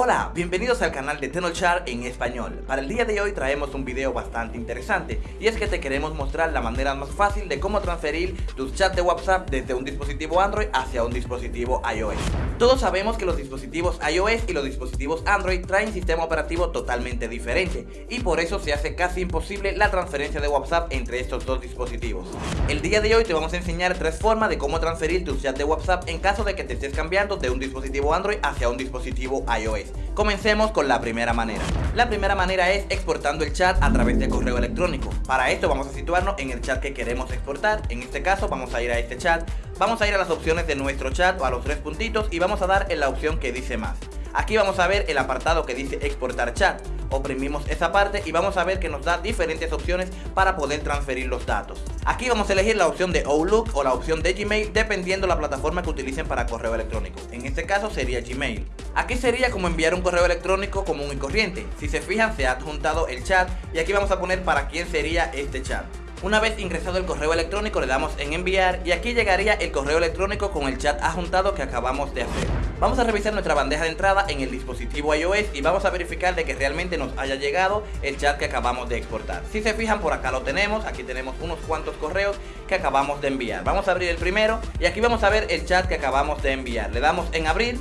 Hola, bienvenidos al canal de Tenochar en español. Para el día de hoy traemos un video bastante interesante y es que te queremos mostrar la manera más fácil de cómo transferir tus chats de WhatsApp desde un dispositivo Android hacia un dispositivo iOS. Todos sabemos que los dispositivos iOS y los dispositivos Android traen sistema operativo totalmente diferente y por eso se hace casi imposible la transferencia de WhatsApp entre estos dos dispositivos. El día de hoy te vamos a enseñar tres formas de cómo transferir tus chats de WhatsApp en caso de que te estés cambiando de un dispositivo Android hacia un dispositivo iOS. Comencemos con la primera manera. La primera manera es exportando el chat a través de correo electrónico. Para esto vamos a situarnos en el chat que queremos exportar. En este caso vamos a ir a este chat, vamos a ir a las opciones de nuestro chat o a los tres puntitos y vamos a dar en la opción que dice más. Aquí vamos a ver el apartado que dice exportar chat. Oprimimos esa parte y vamos a ver que nos da diferentes opciones para poder transferir los datos. Aquí vamos a elegir la opción de Outlook o la opción de Gmail dependiendo la plataforma que utilicen para correo electrónico. En este caso sería Gmail. Aquí sería como enviar un correo electrónico común y corriente. Si se fijan se ha adjuntado el chat y aquí vamos a poner para quién sería este chat. Una vez ingresado el correo electrónico le damos en enviar y aquí llegaría el correo electrónico con el chat adjuntado que acabamos de hacer. Vamos a revisar nuestra bandeja de entrada en el dispositivo iOS y vamos a verificar de que realmente nos haya llegado el chat que acabamos de exportar. Si se fijan por acá lo tenemos, aquí tenemos unos cuantos correos que acabamos de enviar. Vamos a abrir el primero y aquí vamos a ver el chat que acabamos de enviar. Le damos en abrir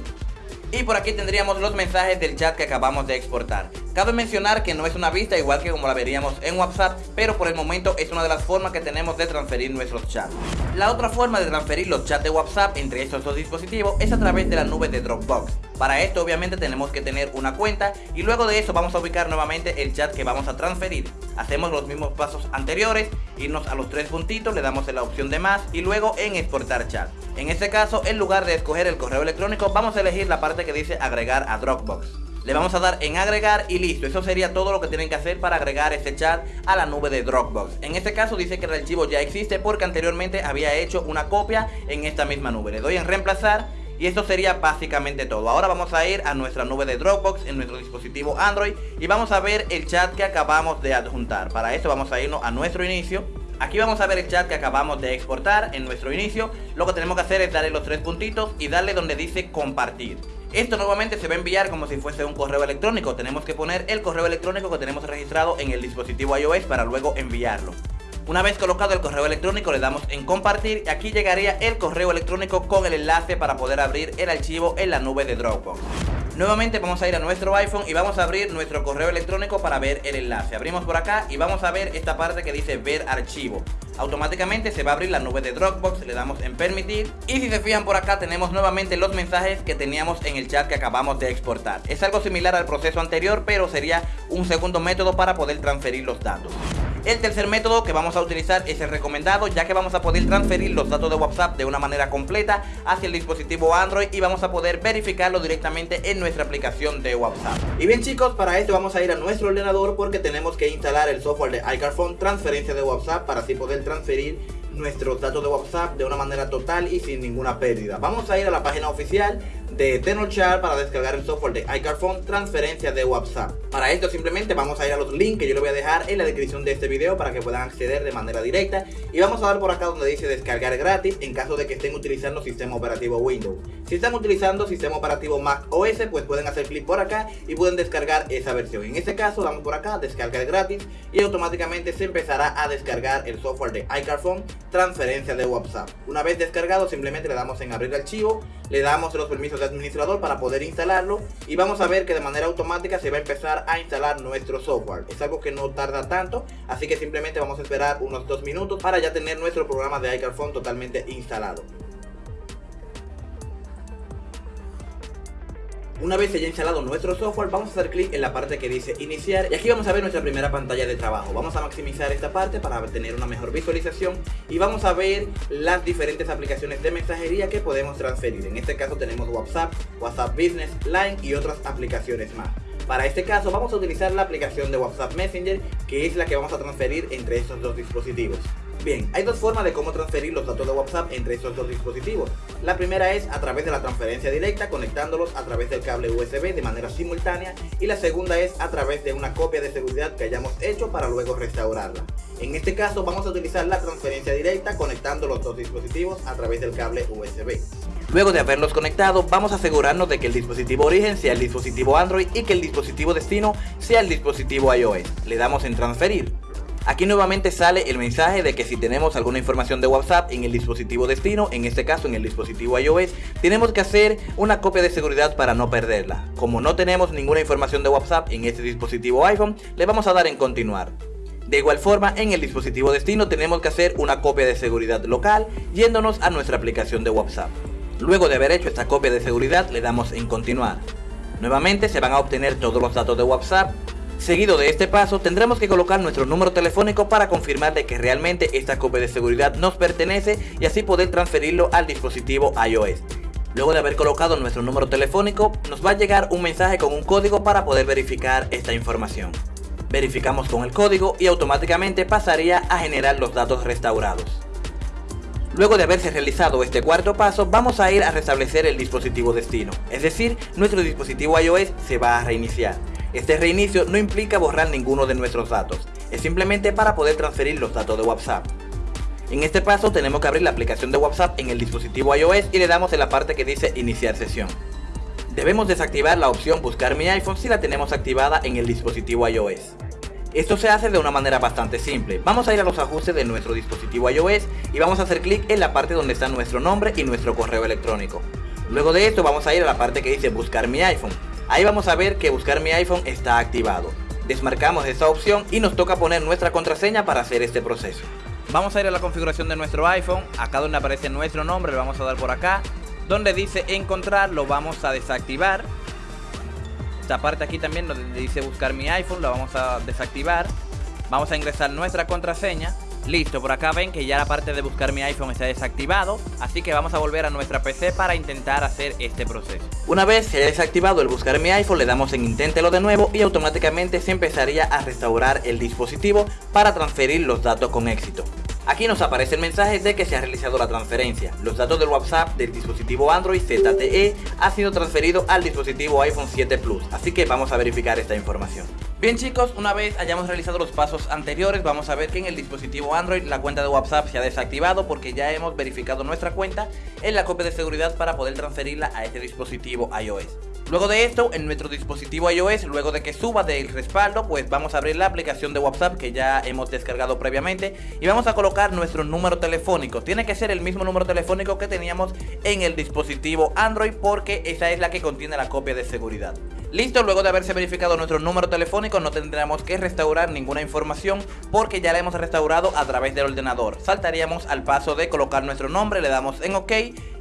y por aquí tendríamos los mensajes del chat que acabamos de exportar. Cabe mencionar que no es una vista igual que como la veríamos en WhatsApp, pero por el momento es una de las formas que tenemos de transferir nuestros chats. La otra forma de transferir los chats de WhatsApp entre estos dos dispositivos es a través de la nube de Dropbox. Para esto obviamente tenemos que tener una cuenta y luego de eso vamos a ubicar nuevamente el chat que vamos a transferir. Hacemos los mismos pasos anteriores, irnos a los tres puntitos, le damos en la opción de más y luego en exportar chat. En este caso, en lugar de escoger el correo electrónico, vamos a elegir la parte que dice agregar a Dropbox. Le vamos a dar en agregar y listo, eso sería todo lo que tienen que hacer para agregar este chat a la nube de Dropbox. En este caso dice que el archivo ya existe porque anteriormente había hecho una copia en esta misma nube. Le doy en reemplazar y esto sería básicamente todo. Ahora vamos a ir a nuestra nube de Dropbox en nuestro dispositivo Android y vamos a ver el chat que acabamos de adjuntar. Para esto vamos a irnos a nuestro inicio. Aquí vamos a ver el chat que acabamos de exportar en nuestro inicio. Lo que tenemos que hacer es darle los tres puntitos y darle donde dice compartir. Esto nuevamente se va a enviar como si fuese un correo electrónico. Tenemos que poner el correo electrónico que tenemos registrado en el dispositivo iOS para luego enviarlo. Una vez colocado el correo electrónico le damos en compartir y aquí llegaría el correo electrónico con el enlace para poder abrir el archivo en la nube de Dropbox. Nuevamente vamos a ir a nuestro iPhone y vamos a abrir nuestro correo electrónico para ver el enlace. Abrimos por acá y vamos a ver esta parte que dice ver archivo. Automáticamente se va a abrir la nube de Dropbox, le damos en permitir y si se fijan por acá tenemos nuevamente los mensajes que teníamos en el chat que acabamos de exportar. Es algo similar al proceso anterior pero sería un segundo método para poder transferir los datos. El tercer método que vamos a utilizar es el recomendado ya que vamos a poder transferir los datos de WhatsApp de una manera completa hacia el dispositivo Android y vamos a poder verificarlo directamente en nuestra aplicación de WhatsApp. Y bien chicos, para esto vamos a ir a nuestro ordenador porque tenemos que instalar el software de iCarphone transferencia de WhatsApp para así poder transferir nuestros datos de WhatsApp de una manera total y sin ninguna pérdida. Vamos a ir a la página oficial de Tenochar para descargar el software de iCarphone transferencia de WhatsApp. Para esto simplemente vamos a ir a los links que yo le voy a dejar en la descripción de este video para que puedan acceder de manera directa y vamos a dar por acá donde dice descargar gratis en caso de que estén utilizando sistema operativo Windows. Si están utilizando sistema operativo Mac OS pues pueden hacer clic por acá y pueden descargar esa versión. En este caso damos por acá descargar gratis y automáticamente se empezará a descargar el software de iCarphone transferencia de WhatsApp. Una vez descargado simplemente le damos en abrir archivo, le damos los permisos de administrador para poder instalarlo y vamos a ver que de manera automática se va a empezar a instalar nuestro software. Es algo que no tarda tanto, así que simplemente vamos a esperar unos dos minutos para ya tener nuestro programa de iCarphone totalmente instalado. Una vez se haya instalado nuestro software, vamos a hacer clic en la parte que dice iniciar y aquí vamos a ver nuestra primera pantalla de trabajo. Vamos a maximizar esta parte para tener una mejor visualización y vamos a ver las diferentes aplicaciones de mensajería que podemos transferir. En este caso tenemos WhatsApp, WhatsApp Business, Line y otras aplicaciones más. Para este caso vamos a utilizar la aplicación de WhatsApp Messenger que es la que vamos a transferir entre estos dos dispositivos. Bien, hay dos formas de cómo transferir los datos de WhatsApp entre estos dos dispositivos. La primera es a través de la transferencia directa conectándolos a través del cable USB de manera simultánea y la segunda es a través de una copia de seguridad que hayamos hecho para luego restaurarla. En este caso vamos a utilizar la transferencia directa conectando los dos dispositivos a través del cable USB. Luego de haberlos conectado, vamos a asegurarnos de que el dispositivo origen sea el dispositivo Android y que el dispositivo destino sea el dispositivo iOS. Le damos en transferir. Aquí nuevamente sale el mensaje de que si tenemos alguna información de WhatsApp en el dispositivo destino, en este caso en el dispositivo iOS, tenemos que hacer una copia de seguridad para no perderla. Como no tenemos ninguna información de WhatsApp en este dispositivo iPhone, le vamos a dar en continuar. De igual forma, en el dispositivo destino tenemos que hacer una copia de seguridad local yéndonos a nuestra aplicación de WhatsApp. Luego de haber hecho esta copia de seguridad le damos en continuar. Nuevamente se van a obtener todos los datos de WhatsApp. Seguido de este paso tendremos que colocar nuestro número telefónico para confirmar de que realmente esta copia de seguridad nos pertenece y así poder transferirlo al dispositivo iOS. Luego de haber colocado nuestro número telefónico, nos va a llegar un mensaje con un código para poder verificar esta información. Verificamos con el código y automáticamente pasaría a generar los datos restaurados. Luego de haberse realizado este cuarto paso, vamos a ir a restablecer el dispositivo destino, es decir, nuestro dispositivo iOS se va a reiniciar. Este reinicio no implica borrar ninguno de nuestros datos, es simplemente para poder transferir los datos de WhatsApp. En este paso tenemos que abrir la aplicación de WhatsApp en el dispositivo iOS y le damos en la parte que dice iniciar sesión. Debemos desactivar la opción buscar mi iPhone si la tenemos activada en el dispositivo iOS. Esto se hace de una manera bastante simple. Vamos a ir a los ajustes de nuestro dispositivo iOS y vamos a hacer clic en la parte donde está nuestro nombre y nuestro correo electrónico. Luego de esto vamos a ir a la parte que dice buscar mi iPhone. Ahí vamos a ver que buscar mi iPhone está activado. Desmarcamos esta opción y nos toca poner nuestra contraseña para hacer este proceso. Vamos a ir a la configuración de nuestro iPhone, acá donde aparece nuestro nombre, le vamos a dar por acá. Donde dice encontrar, lo vamos a desactivar esta parte aquí también donde dice buscar mi iPhone, lo vamos a desactivar. Vamos a ingresar nuestra contraseña. Listo, por acá ven que ya la parte de buscar mi iPhone está desactivado, así que vamos a volver a nuestra PC para intentar hacer este proceso. Una vez se haya desactivado el buscar mi iPhone, le damos en inténtelo de nuevo y automáticamente se empezaría a restaurar el dispositivo para transferir los datos con éxito. Aquí nos aparece el mensaje de que se ha realizado la transferencia. Los datos del WhatsApp del dispositivo Android ZTE ha sido transferido al dispositivo iPhone 7 Plus, así que vamos a verificar esta información. Bien chicos, una vez hayamos realizado los pasos anteriores, vamos a ver que en el dispositivo Android la cuenta de WhatsApp se ha desactivado porque ya hemos verificado nuestra cuenta en la copia de seguridad para poder transferirla a este dispositivo iOS. Luego de esto, en nuestro dispositivo iOS, luego de que suba del respaldo, pues vamos a abrir la aplicación de WhatsApp que ya hemos descargado previamente y vamos a colocar nuestro número telefónico. Tiene que ser el mismo número telefónico que teníamos en el dispositivo Android porque esa es la que contiene la copia de seguridad. Listo, luego de haberse verificado nuestro número telefónico no tendremos que restaurar ninguna información porque ya la hemos restaurado a través del ordenador. Saltaríamos al paso de colocar nuestro nombre, le damos en OK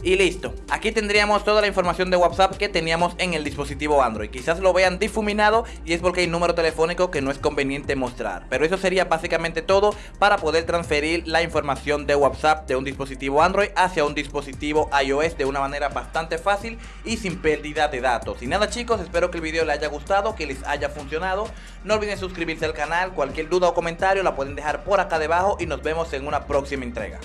y listo. Aquí tendríamos toda la información de WhatsApp que teníamos en el dispositivo Android. Quizás lo vean difuminado y es porque hay número telefónico que no es conveniente mostrar. Pero eso sería básicamente todo para poder transferir la información de WhatsApp de un dispositivo Android hacia un dispositivo iOS de una manera bastante fácil y sin pérdida de datos. Y nada chicos, espero que el video les haya gustado, que les haya funcionado. No olviden suscribirse al canal, cualquier duda o comentario la pueden dejar por acá debajo y nos vemos en una próxima entrega.